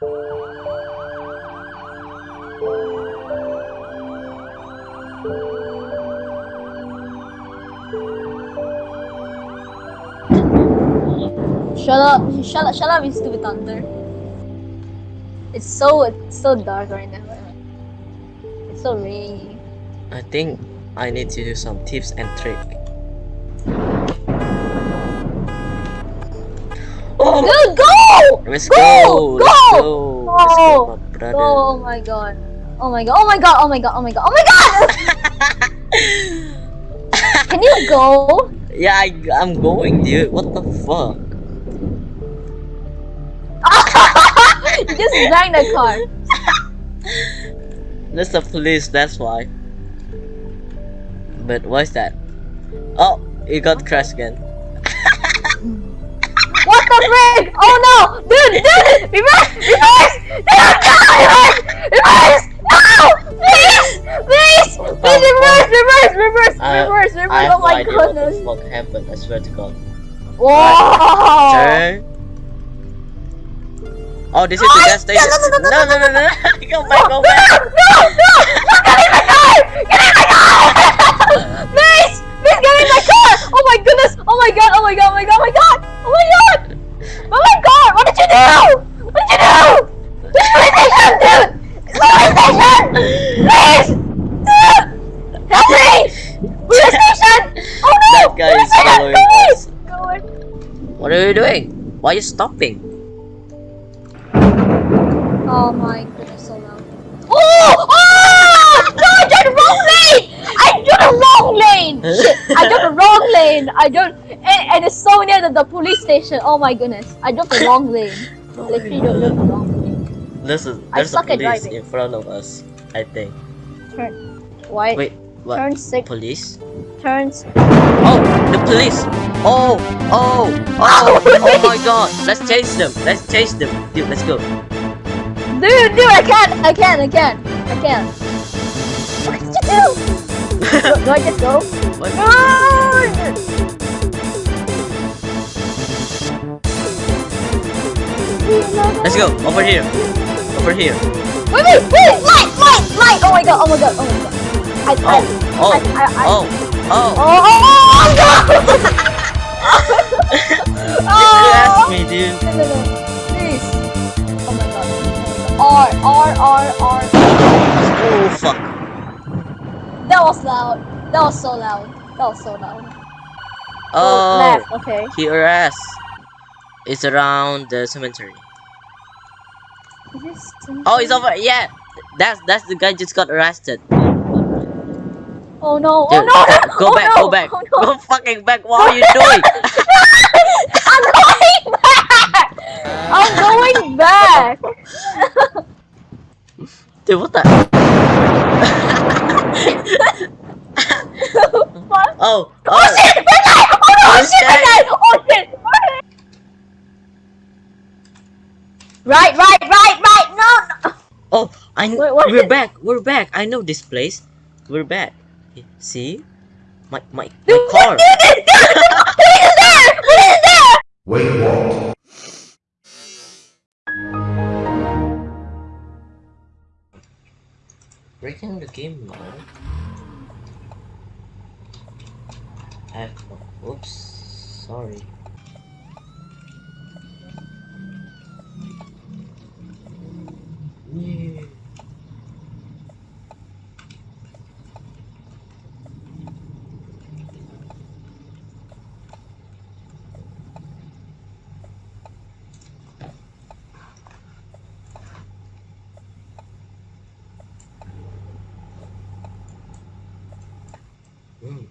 Shut up! Shut up! Shut up! Stupid thunder. It's so it's so dark right now. It's so rainy. I think I need to do some tips and tricks. Let's Go! go! Go! Let's go! Let's go, Go! my brother. Oh my god. Oh my god. Oh my god. Oh my god. Oh my god. Oh my god! Can you go? yeah, I, I'm going, dude. What the fuck? you just banged the car. That's the police, that's why. But what's that? Oh, it got crashed again. What the? Oh no! Dude, dude! Reverse! Reverse! Dude, no! Reverse! Reverse! No! Please! Please! Please reverse! Reverse! Reverse! I- Reverse! I Reverse! have Oh no my idea what the fuck happened, I swear to god. Whoa! Turn. Oh, this is the gas station. no, no, no, No, no, no, no. Go back, go No! back. No! No! Get in my car! Get in my car! Please! Please get in my car! Oh my goodness! Oh my god! Oh my god! Oh my god! Oh my god! God! What did you do? What did you do? This police station, dude! This police station! Please! Help me! Police station! Oh no! That guy is following please! us. What are you doing? Why are you stopping? Oh my goodness, so loud. Oh! Oh! No, I did the wrong lane! I did the wrong lane! Shit, I did lane! I don't. And, and it's so near the, the police station. Oh my goodness. I did the wrong lane. I literally don't the wrong lane. Listen, is I there's a suck at police in front of us. I think. Turn. Why? Wait, what? Turn six. Police? Turns. Oh, the police! Oh, oh, oh, oh, oh my god! Let's chase them! Let's chase them! Dude, let's go. Dude, dude, I can't! I can't! I can't! I can't! What did you do? do, do I just go? What? Run! Let's go! Over here! Over here! Wait, wait, wait! Light, light, light! Oh my god! Oh my god! Oh my god! I, Oh, I, oh, I, I, I, oh, oh! Oh, oh, oh, oh no! Oh. You asked oh, me, dude. no, no, no. Please. Oh my god. R, R, R, R. Oh, fuck. That was loud. That was so loud. That was so loud. Oh, left. Okay. he arrests. It's around the cemetery. This Oh, it's over. Yeah, that's that's the guy just got arrested. Oh no! Oh, Dude, oh no! Uh, go oh, back, no. go back, Oh, no. go fucking back. What are you doing? I'm going back. I'm going back. Dude, what the? Oh, Oh oh, shit! Red light! Oh no! Oh, shit! Red shit. light! Oh shit! Right, right, right, right! No! no. oh! I kn- Wait, what we're is- back. We're back. I know this place. We're back. See, my my my Dude, car. What is there? What is there? Wait, what? Breaking the game now. I oops, sorry. Yeah. うん。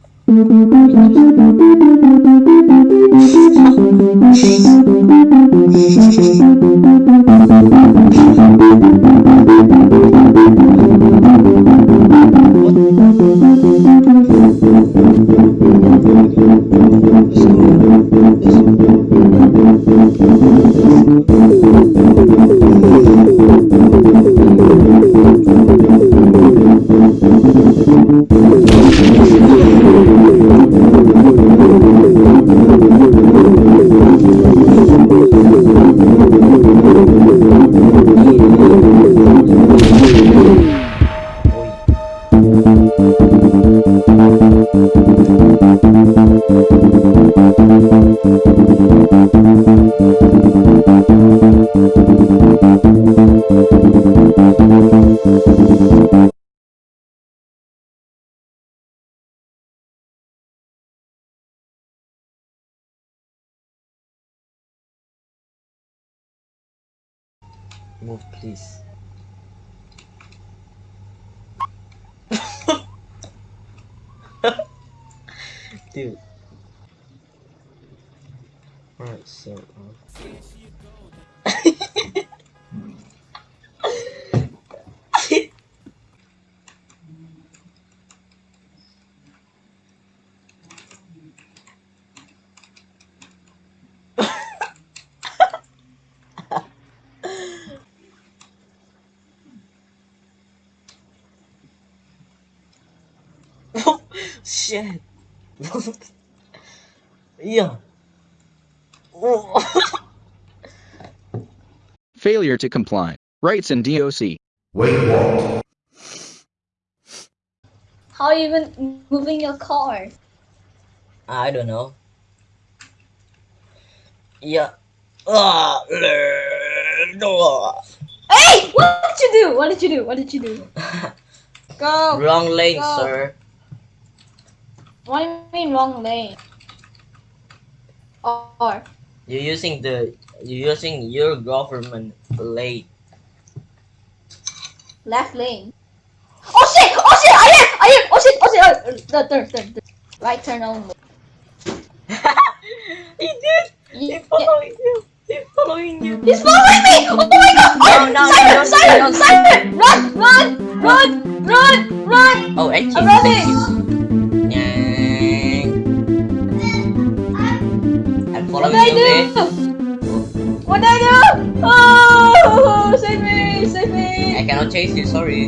Move, please. Dude. Alright, so. Uh... Shit. yeah. Oh. Failure to comply. Rights in DOC. Wait, what? How are you even moving your car? I don't know. Yeah. Ah, no. Hey! What did you do? What did you do? What did you do? Go! Wrong lane, Go. sir. What do you mean wrong lane? Or You're using the you're using your government lane. left lane? Oh shit! Oh shit! I am! I am! Oh shit! Oh shit! Oh, the turn, turn, turn. Right turn only. he did. He's Yeah. following you. He's following you. He's following me! Oh my god! Oh, No, no, Simon, no, no, Simon, no. Simon! Run! Run! Run! Run! Run! Oh, you. I'm running! Me! I cannot chase you. Sorry.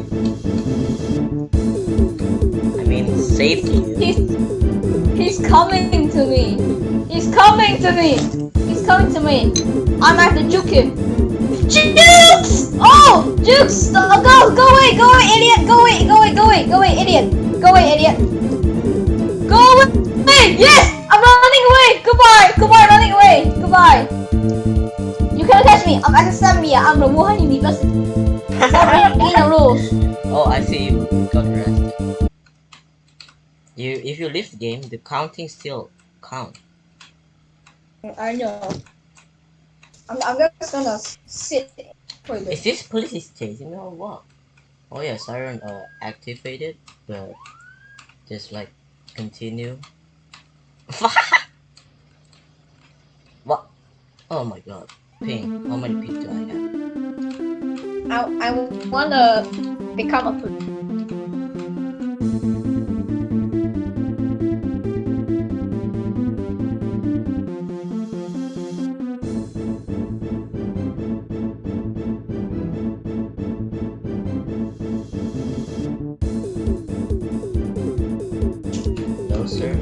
I mean, you. He's he's coming to me. He's coming to me. He's coming to me. I'm have to juke him. Jukes! Oh, Jukes! Oh, go, go away, go away, idiot! Go away, go away, go away, go away, idiot! Go away, idiot! Go away! Yes! I'm running away! Goodbye! Goodbye, running away! Goodbye! You cannot catch me! I'm academia. I'm the Wuhan University. Stop breaking the rules. Oh, I see you got arrested. You, if you leave the game, the counting still count. I know. I'm, I'm just gonna sit for Is this. this police is chasing me or what? Oh yeah, siren uh activated, but just like continue. what? Oh my god, ping. How many ping do I have? I, I wanna become a police. No sir.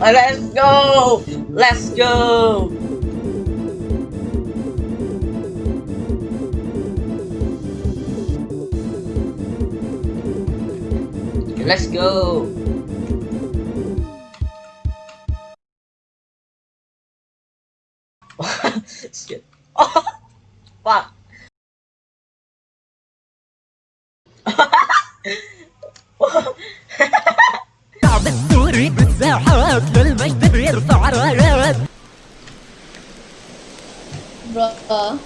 Let's go! Let's go! Let's go! Shit. Oh, fuck. Bruh,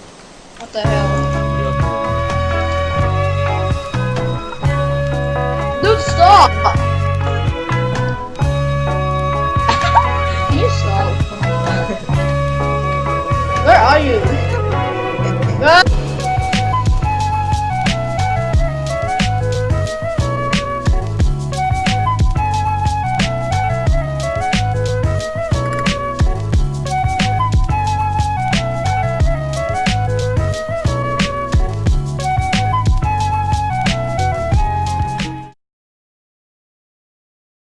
what the hell?